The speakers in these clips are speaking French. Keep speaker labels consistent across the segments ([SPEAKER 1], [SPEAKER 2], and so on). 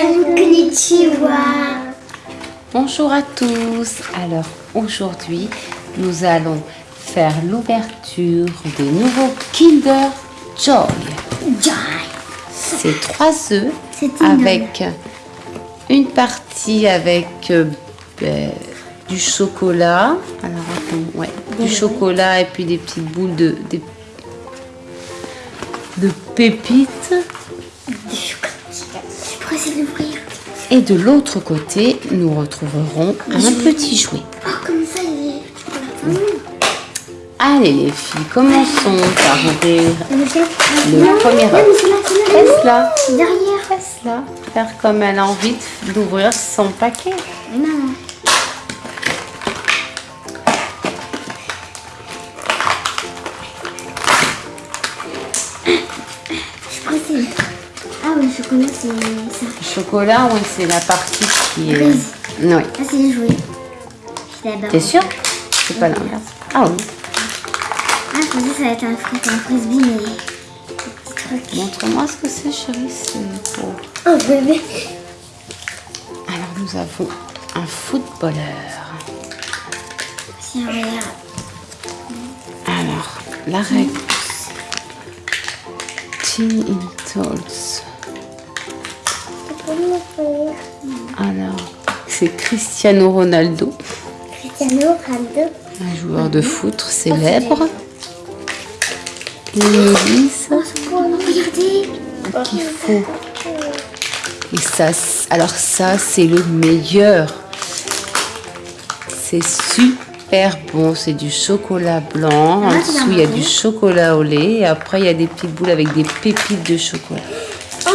[SPEAKER 1] Konnichiwa.
[SPEAKER 2] Bonjour à tous. Alors aujourd'hui, nous allons faire l'ouverture des nouveaux Kinder Joy.
[SPEAKER 1] Joy.
[SPEAKER 2] C'est trois œufs avec une partie avec euh, ben, du chocolat. Alors attends, ouais, du chocolat et puis des petites boules de pépites.
[SPEAKER 1] D'ouvrir.
[SPEAKER 2] Et de l'autre côté, nous retrouverons un petit jouet.
[SPEAKER 1] Oh, comme ça, il est. Voilà.
[SPEAKER 2] Allez les filles, commençons par ouvrir
[SPEAKER 1] Le chef.
[SPEAKER 2] le premier œuf.
[SPEAKER 1] c'est là, là. Derrière.
[SPEAKER 2] laisse-la. Faire comme elle a envie d'ouvrir son paquet.
[SPEAKER 1] Non. C'est ça.
[SPEAKER 2] Le chocolat, oui, c'est la partie qui est...
[SPEAKER 1] Grise.
[SPEAKER 2] Oui.
[SPEAKER 1] Ah, c'est les jouets.
[SPEAKER 2] T'es sûre C'est pas l'inverse. Ah oui.
[SPEAKER 1] Ah, je pensais que ça allait être un, fris- un frisbee, mais.
[SPEAKER 2] Montre-moi ce que c'est, chérie. C'est pour...
[SPEAKER 1] Oh, bébé.
[SPEAKER 2] Alors, nous avons un footballeur.
[SPEAKER 1] Tiens, regarde.
[SPEAKER 2] Alors, la règle. Alors, c'est Cristiano Ronaldo,
[SPEAKER 1] Cristiano Ronaldo.
[SPEAKER 2] un joueur de foot célèbre. Ils nous disent qu'il faut. Et ça, alors ça, c'est le meilleur. C'est super bon. C'est du chocolat blanc. En
[SPEAKER 1] Ah,
[SPEAKER 2] dessous, il y a du chocolat au lait. Et après, il y a des petites boules avec des pépites de chocolat.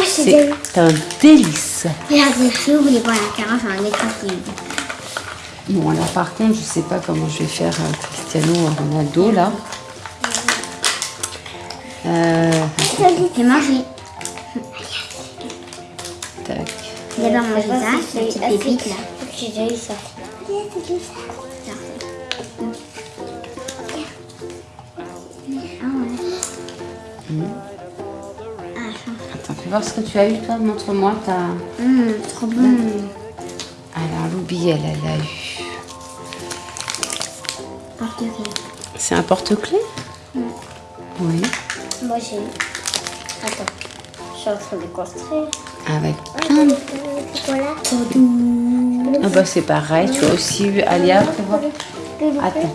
[SPEAKER 1] C'est.
[SPEAKER 2] C'est un délice.
[SPEAKER 1] Regardez, si vous voulez voir la carafe, un écran
[SPEAKER 2] Bon, alors par contre, je sais pas comment je vais faire euh, Cristiano Ronaldo là. Euh,
[SPEAKER 1] J'ai mangé.
[SPEAKER 2] tac.
[SPEAKER 1] D'abord manger ça, la petite pépite là.
[SPEAKER 3] J'ai déjà eu ça.
[SPEAKER 2] Voir ce que tu as eu toi? Montre-moi ta.
[SPEAKER 1] hum, trop bon.
[SPEAKER 2] Alors, Loubi, elle, elle a eu.
[SPEAKER 1] Porte-clés.
[SPEAKER 2] C'est un porte-clés? Oui.
[SPEAKER 3] Moi j'ai eu. Attends. Je suis en train de construire.
[SPEAKER 2] Avec plein de.
[SPEAKER 3] Chocolat.
[SPEAKER 2] Ah bah c'est pareil. Tu as aussi eu Alia. Attends.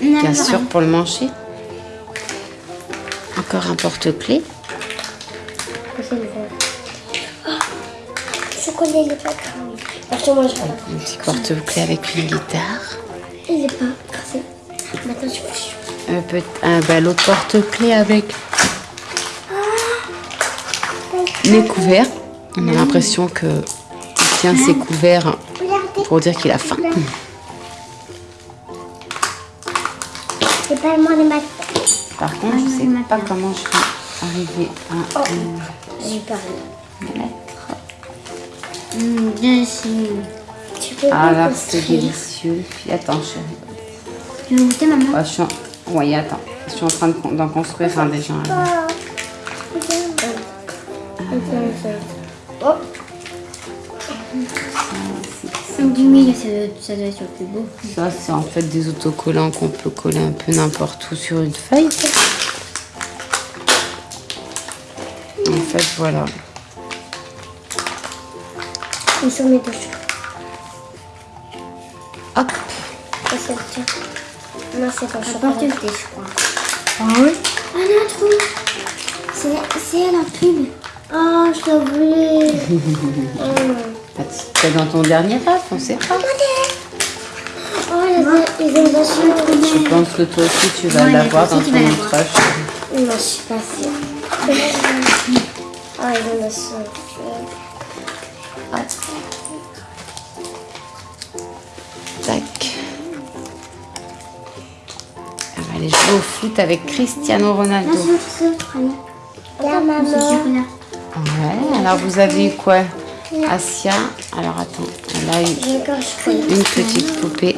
[SPEAKER 2] Bien sûr, pour le manger. Encore un porte-clés.
[SPEAKER 3] Parce que moi je regarde.
[SPEAKER 2] Un petit porte-clés avec une guitare.
[SPEAKER 3] Il est pas. Maintenant je fais
[SPEAKER 2] Un peu, un, l'autre porte-clés avec les couverts. On a l'impression que il tient ses couverts pour dire qu'il a faim.
[SPEAKER 3] C'est pas moi maths.
[SPEAKER 2] Par contre, je sais pas comment je vais arriver à euh,
[SPEAKER 3] J'ai pas
[SPEAKER 2] mettre.
[SPEAKER 1] Hum, dessus.
[SPEAKER 3] Tu peux
[SPEAKER 2] Ah là,
[SPEAKER 3] construire.
[SPEAKER 2] c'est délicieux. Attends, chérie.
[SPEAKER 1] Tu veux goûter maman
[SPEAKER 2] Ah, je suis en... Oui, attends. Je suis en train d'en construire un déjà.
[SPEAKER 3] Oh. Oh.
[SPEAKER 1] Du milieu, ça doit, être le plus beau.
[SPEAKER 2] Ça, c'est en fait des autocollants qu'on peut coller un peu n'importe où sur une feuille. En fait, voilà.
[SPEAKER 3] Ils sont mes douches.
[SPEAKER 2] Hop.
[SPEAKER 3] Ça, c'est le. Non, c'est pas
[SPEAKER 1] je crois. Ah oui Ah non, trop C'est en pub.
[SPEAKER 3] Oh, je la voulais.
[SPEAKER 2] C'est dans ton dernier rêve, on sait pas.
[SPEAKER 3] Oh, les, les inondations.
[SPEAKER 2] Je pense que toi aussi, tu vas l'avoir dans ton outrage.
[SPEAKER 3] Non, je suis pas sûre. Oh, les
[SPEAKER 2] Tac. Elle va aller jouer au foot avec Cristiano Ronaldo.
[SPEAKER 3] Maman.
[SPEAKER 2] Ouais, alors vous avez eu quoi Asia, alors attends, elle a eu une petite poupée.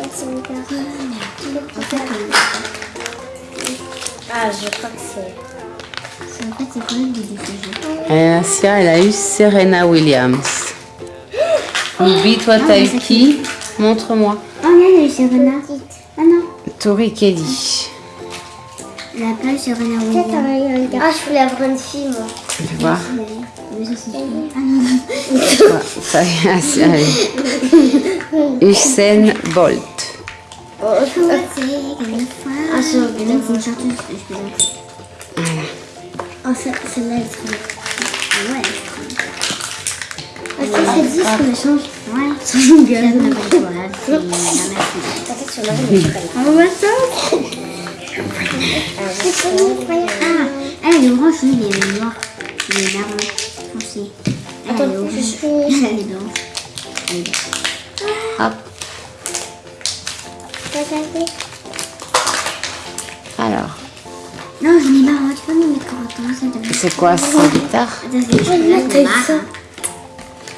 [SPEAKER 3] Ah, je crois que c'est.
[SPEAKER 1] En fait,
[SPEAKER 2] Asia, elle a eu Serena Williams. Ruby, toi,
[SPEAKER 1] Ah,
[SPEAKER 2] t'as eu qui Montre-moi.
[SPEAKER 1] Oh, non, elle a eu Serena. Ah non,
[SPEAKER 2] Tori Kelly.
[SPEAKER 1] elle a pas eu Serena
[SPEAKER 3] Peut-être
[SPEAKER 1] Williams.
[SPEAKER 3] un eu un gars. Ah, je voulais avoir une fille, moi.
[SPEAKER 2] Tu vois
[SPEAKER 1] Mais ça, c'est. Ah
[SPEAKER 2] y est, elle. Usain Bolt.
[SPEAKER 3] Oh,
[SPEAKER 1] Ah, c'est.
[SPEAKER 3] Ah, c'est
[SPEAKER 1] c'est
[SPEAKER 3] oh, celle-là, elle.
[SPEAKER 1] Ah ouais.
[SPEAKER 3] Ah, ça, c'est 10 qu'on échange.
[SPEAKER 1] Ouais. Ça de quoi. C'est la
[SPEAKER 3] sur.
[SPEAKER 1] On voit ça. Ah, elle est orange, lui, il est noir. Il est marron foncé. Elle,
[SPEAKER 3] Attends,
[SPEAKER 1] elle est orange. Elle est. Elle est blanche.
[SPEAKER 2] Hop.
[SPEAKER 3] Regardez.
[SPEAKER 2] Alors,
[SPEAKER 1] Non, j'en ai marre. Tu peux me mettre te
[SPEAKER 2] c'est quoi cette guitare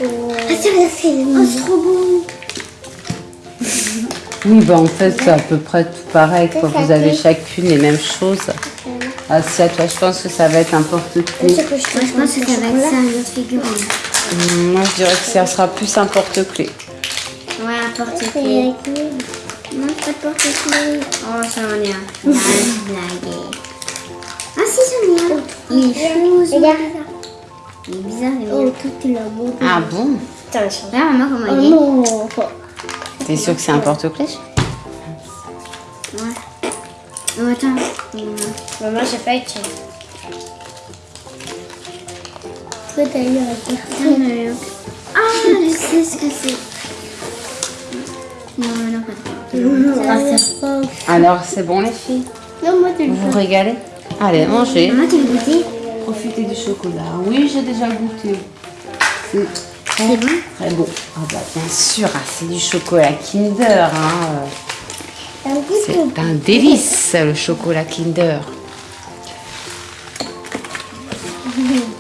[SPEAKER 1] Attends, c'est
[SPEAKER 3] Oh, ah,
[SPEAKER 1] trop beau.
[SPEAKER 2] Oui, bah en fait, c'est à peu près tout pareil. Quoi. Vous avez chacune les mêmes choses. Asia, toi, je pense que ça va être un porte-clés.
[SPEAKER 3] C'est que je
[SPEAKER 1] Moi, je pense que ça va être ça, une autre figurine.
[SPEAKER 2] Hum, Moi, je dirais que ça sera plus un porte-clés.
[SPEAKER 1] Ouais, un
[SPEAKER 3] nous. Non, pas de porte-clés.
[SPEAKER 1] Oh, ça en est un. Ah, si, j'en ai un. Il est rose. Il est bizarre, il est
[SPEAKER 3] Oh,
[SPEAKER 1] mignon.
[SPEAKER 3] tout est là-bas.
[SPEAKER 2] Ah bon
[SPEAKER 3] Putain, je.
[SPEAKER 1] Regarde, maman, comment il est.
[SPEAKER 3] non.
[SPEAKER 2] T'es sûr que c'est un porte-clés
[SPEAKER 1] Ouais. Oh, attends.
[SPEAKER 3] Maman, j'ai pas été. Toi, t'as eu un.
[SPEAKER 1] Ah, je sais ce que c'est. Non, non, pas
[SPEAKER 3] c'est pas.
[SPEAKER 2] Alors, c'est bon, les filles
[SPEAKER 3] Non, moi, tu le
[SPEAKER 2] Vous vous régalez Allez, mangez.
[SPEAKER 1] Maman, tu veux goûter
[SPEAKER 2] Profitez du chocolat. Oui, j'ai déjà goûté. C'est
[SPEAKER 1] C'est bon
[SPEAKER 2] très bon. Ah bah bien sûr, ah, c'est du chocolat Kinder. Hein. C'est un délice, le chocolat Kinder.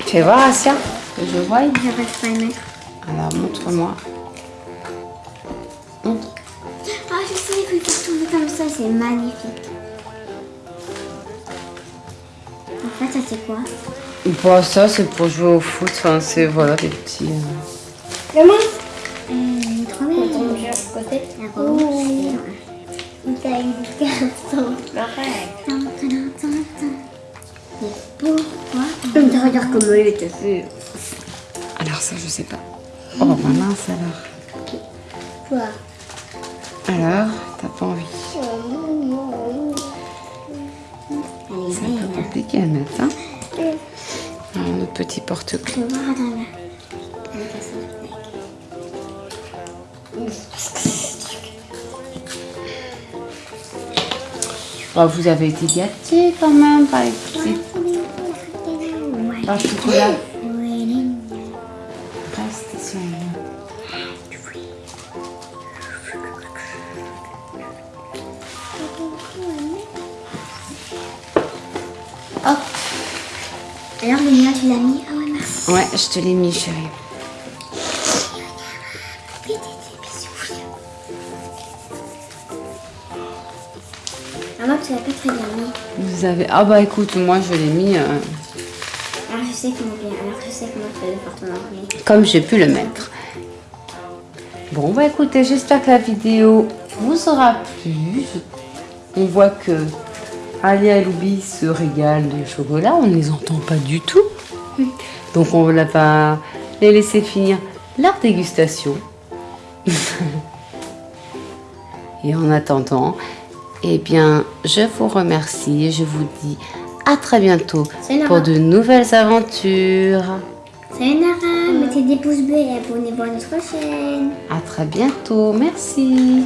[SPEAKER 2] Fais voir, Asia, je vois. Alors, montre-moi. Montre.
[SPEAKER 1] Ah, je sais, il faut faire tourner comme ça, c'est magnifique. Fait, ça c'est quoi
[SPEAKER 2] Bon, ça, c'est pour jouer au foot. Enfin, c'est, voilà, des petits... euh,
[SPEAKER 3] Maman.
[SPEAKER 1] euh, il est trop bien.
[SPEAKER 3] Attends, je vais à côté.
[SPEAKER 1] La rose.
[SPEAKER 3] T'as une.
[SPEAKER 1] Mais pourquoi Tu regardes comment il était fait.
[SPEAKER 2] Alors, ça, je sais pas. Oh, ma mince, alors.
[SPEAKER 3] Quoi
[SPEAKER 2] Alors, t'as pas envie. Porte-clés.
[SPEAKER 1] Vas voir dans la... Avec la sauce black.
[SPEAKER 2] Oh, vous avez été gâtés quand même par les petits par chocolat.
[SPEAKER 1] Tu l'as mis? Ah ouais, merci.
[SPEAKER 2] Ouais, je te l'ai mis, chérie.
[SPEAKER 1] Maman, tu l'as pas très bien mis.
[SPEAKER 2] Vous avez... Ah bah écoute, moi je l'ai mis euh,
[SPEAKER 1] Alors, je sais comment bien. Alors, je sais comment porte-monnaie.
[SPEAKER 2] comme j'ai pu le mettre. Bon bah écoutez, j'espère que la vidéo vous aura plu. On voit que Alia et Loubi se régalent de chocolat. On ne les entend pas du tout. Donc on va pas les laisser finir leur dégustation. Et en attendant, eh bien, je vous remercie et je vous dis à très bientôt pour de nouvelles aventures.
[SPEAKER 1] Salut Nara, mettez des pouces bleus et abonnez-vous à notre chaîne.
[SPEAKER 2] À très bientôt. Merci.